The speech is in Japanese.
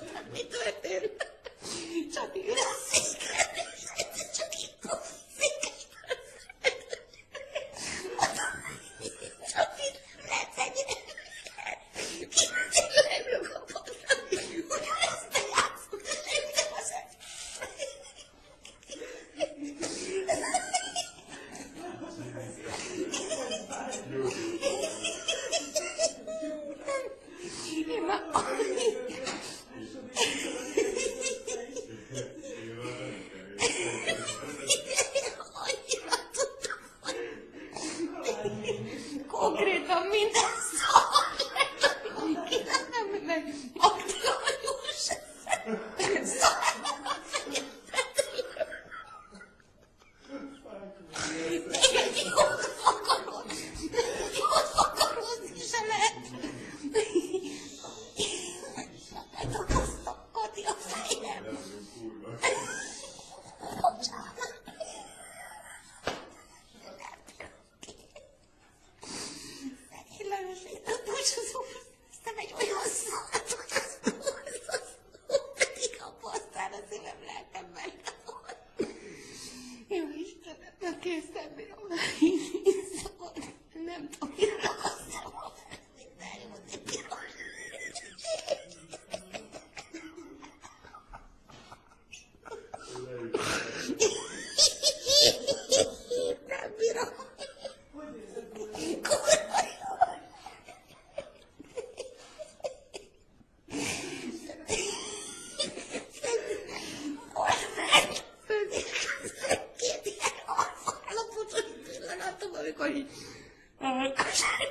どうやてるちょっと許せちょっと1個。아, 그 사람이